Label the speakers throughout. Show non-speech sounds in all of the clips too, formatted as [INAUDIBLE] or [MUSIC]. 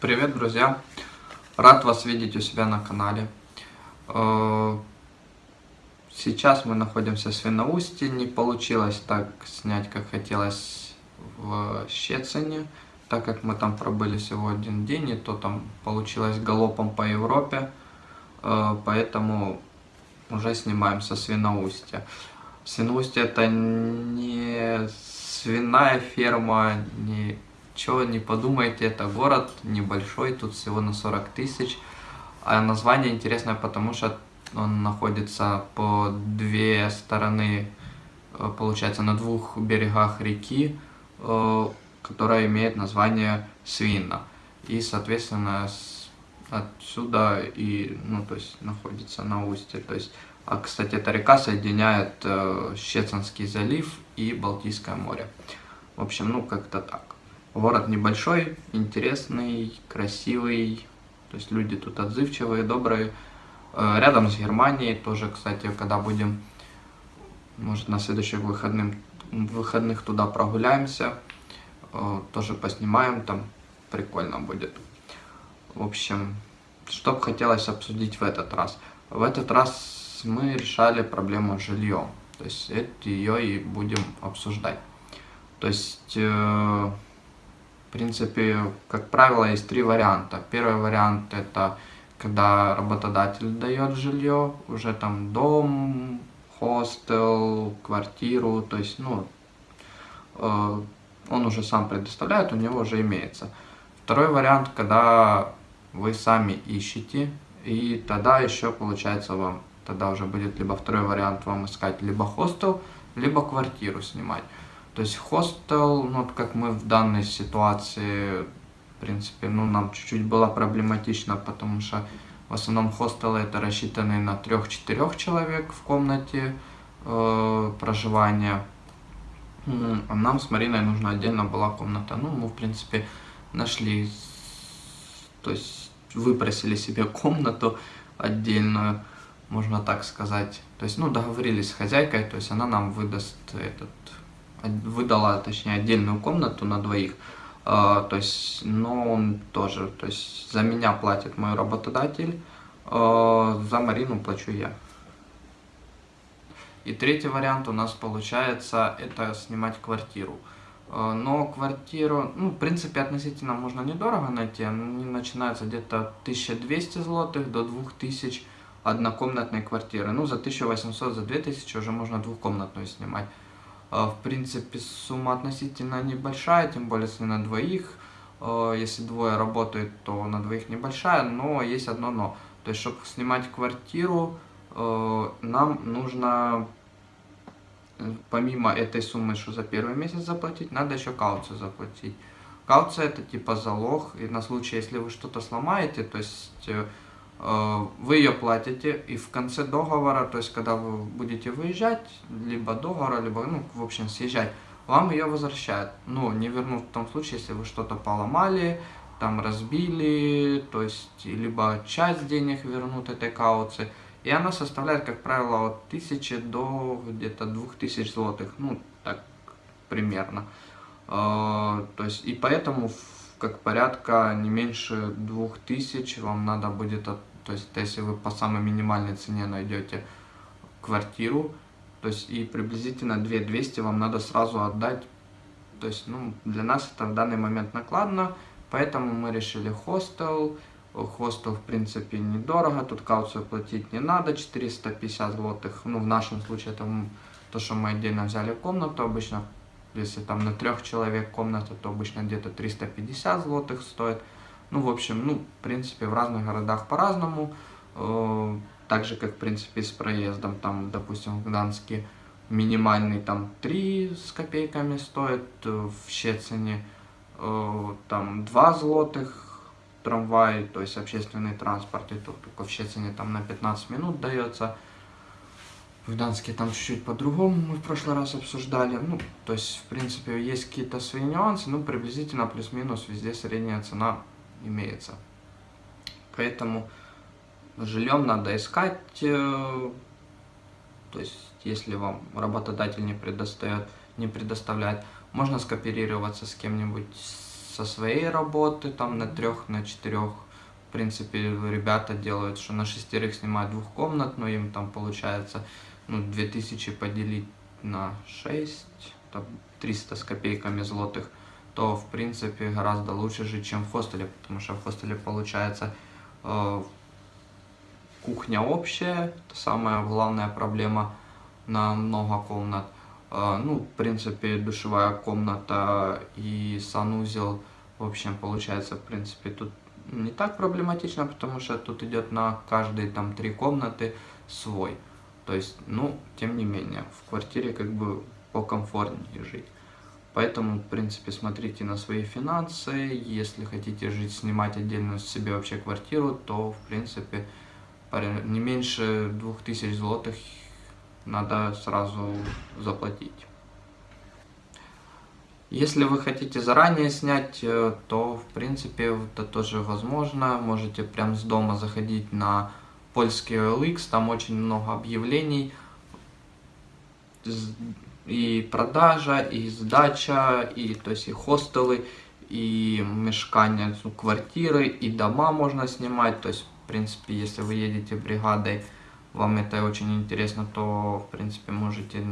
Speaker 1: Привет, друзья! Рад вас видеть у себя на канале. Э, сейчас мы находимся в Свиноусте. Не получилось так снять, как хотелось в Щецине, так как мы там пробыли всего один день, и то там получилось галопом по Европе. Э, поэтому уже снимаем со Свиноустья. Свиноустье это не свиная ферма, не Чего не подумайте, это город небольшой, тут всего на 40 тысяч. А название интересное, потому что он находится по две стороны, э, получается, на двух берегах реки, которая имеет название Свинна. И, соответственно, отсюда и, ну, то есть, находится на устье. То есть, а, кстати, эта река соединяет э, Щецинский залив и Балтийское море. В общем, ну, как-то так. Город небольшой, интересный, красивый, то есть люди тут отзывчивые, добрые. Э, рядом с Германией тоже, кстати, когда будем, может, на следующих выходных, выходных туда прогуляемся, э, тоже поснимаем, там прикольно будет. В общем, что бы хотелось обсудить в этот раз. В этот раз мы решали проблему с жильем, то есть это ее и будем обсуждать. То есть... Э, в принципе, как правило, есть три варианта. Первый вариант это когда работодатель дает жилье, уже там дом, хостел, квартиру, то есть, ну, э, он уже сам предоставляет, у него уже имеется. Второй вариант, когда вы сами ищете, и тогда еще получается вам, тогда уже будет либо второй вариант вам искать либо хостел, либо квартиру снимать. То есть хостел, ну, как мы в данной ситуации, в принципе, ну, нам чуть-чуть было проблематично, потому что в основном хостелы это рассчитаны на 3-4 человек в комнате э, проживания. А нам с Мариной нужна отдельно была комната. Ну, мы, в принципе, нашли, то есть выпросили себе [LAUGHS] комнату отдельную, можно так сказать. То есть, ну, договорились с хозяйкой, то есть она нам выдаст этот выдала, точнее, отдельную комнату на двоих, то есть, но он тоже, то есть, за меня платит мой работодатель, э, за Марину плачу я. И третий вариант у нас получается, это снимать квартиру. Э, но квартиру, ну, в принципе, относительно можно недорого найти, они начинаются где-то 1200 злотых до 2000 однокомнатной квартиры. Ну, за 1800, за 2000 уже можно двухкомнатную снимать. А, в принципе, сумма относительно небольшая, тем более если на двоих. А, если двое работают, то на двоих небольшая, но есть одно но. То есть, чтобы снимать квартиру, а, нам нужно, помимо этой суммы, что за первый месяц заплатить, надо еще кауцию заплатить. Кауция это типа залог, и на случай, если вы что-то сломаете, то есть э, Э, вы ее платите, и в конце договора, то есть когда вы будете выезжать, либо договора, либо, ну, в общем, съезжать, вам ее возвращают. Ну, не вернут в том случае, если вы что-то поломали, там разбили, то есть, либо часть денег вернут этой кауции. И она составляет, как правило, от 1000 до где-то 2000 злотых, ну, так примерно. Э, то есть, и поэтому, как порядка не меньше 2000 вам надо будет то есть, если вы по самой минимальной цене найдете квартиру, то есть и приблизительно 2200 вам надо сразу отдать. То есть, ну, для нас это в данный момент накладно, поэтому мы решили хостел. Хостел, в принципе, недорого, тут кауцию платить не надо, 450 злотых. Ну, в нашем случае это то, что мы отдельно взяли комнату, обычно, если там на трех человек комната, то обычно где-то 350 злотых стоит. Ну, в общем, ну, в принципе, в разных городах по-разному. Э, так же, как, в принципе, с проездом, там, допустим, в Гданске минимальный там 3 с копейками стоит, э, в Щецине э, там 2 злотых трамвай, то есть общественный транспорт, и тут только в Щецине там на 15 минут дается. В Гданьске там чуть-чуть по-другому мы в прошлый раз обсуждали. Ну, то есть, в принципе, есть какие-то свои нюансы, ну, приблизительно плюс-минус везде средняя цена имеется. Поэтому жильем надо искать, э, то есть, если вам работодатель не предоставляет, не предоставляет можно скооперироваться с кем-нибудь со своей работы, там на трех, на четырех. В принципе, ребята делают, что на шестерых снимают двухкомнатную, им там получается ну, 2000 поделить на 6, там 300 с копейками злотых, то в принципе гораздо лучше жить, чем в хостеле, потому что в хостеле получается э, кухня общая, это самая главная проблема на много комнат. Э, ну, в принципе, душевая комната и санузел, в общем, получается, в принципе, тут не так проблематично, потому что тут идет на каждые там три комнаты свой. То есть, ну, тем не менее, в квартире как бы покомфортнее жить. Поэтому, в принципе, смотрите на свои финансы. Если хотите жить, снимать отдельную себе вообще квартиру, то, в принципе, не меньше 2000 злотых надо сразу заплатить. Если вы хотите заранее снять, э, то, в принципе, это тоже возможно. Можете прям с дома заходить на польский OLX, там очень много объявлений, и продажа, и сдача, и, то есть, и хостелы, и мешкания, ну, квартиры, и дома можно снимать, то есть, в принципе, если вы едете бригадой, вам это очень интересно, то, в принципе, можете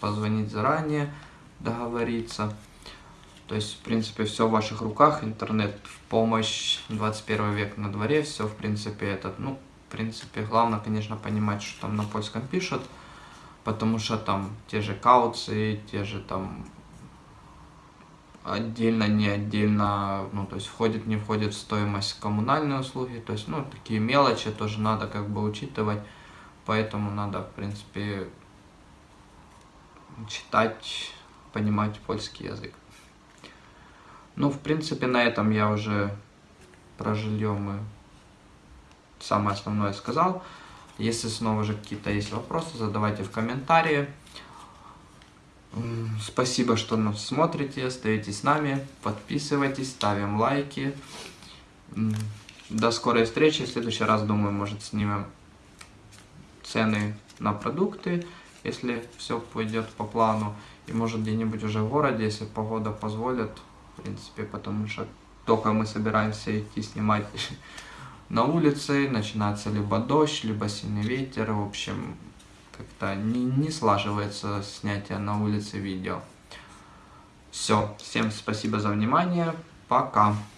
Speaker 1: позвонить заранее, договориться. То есть, в принципе, все в ваших руках, интернет в помощь, 21 век на дворе, все, в принципе, этот, ну, принципе, главное, конечно, понимать, что там на польском пишут, потому что там те же кауции, те же там отдельно, не отдельно, ну, то есть входит, не входит в стоимость коммунальные услуги, то есть, ну, такие мелочи тоже надо как бы учитывать, поэтому надо, в принципе, читать, понимать польский язык. Ну, в принципе, на этом я уже про жилье мы самое основное сказал. Если снова же какие-то есть вопросы, задавайте в комментарии. Спасибо, что нас смотрите, остаетесь с нами, подписывайтесь, ставим лайки. До скорой встречи. В следующий раз, думаю, может, снимем цены на продукты, если все пойдет по плану. И может где-нибудь уже в городе, если погода позволит, в принципе, потому что только мы собираемся идти снимать [LAUGHS] на улице, начинается либо дождь, либо сильный ветер, в общем, как-то не, не слаживается снятие на улице видео. Все, всем спасибо за внимание, пока.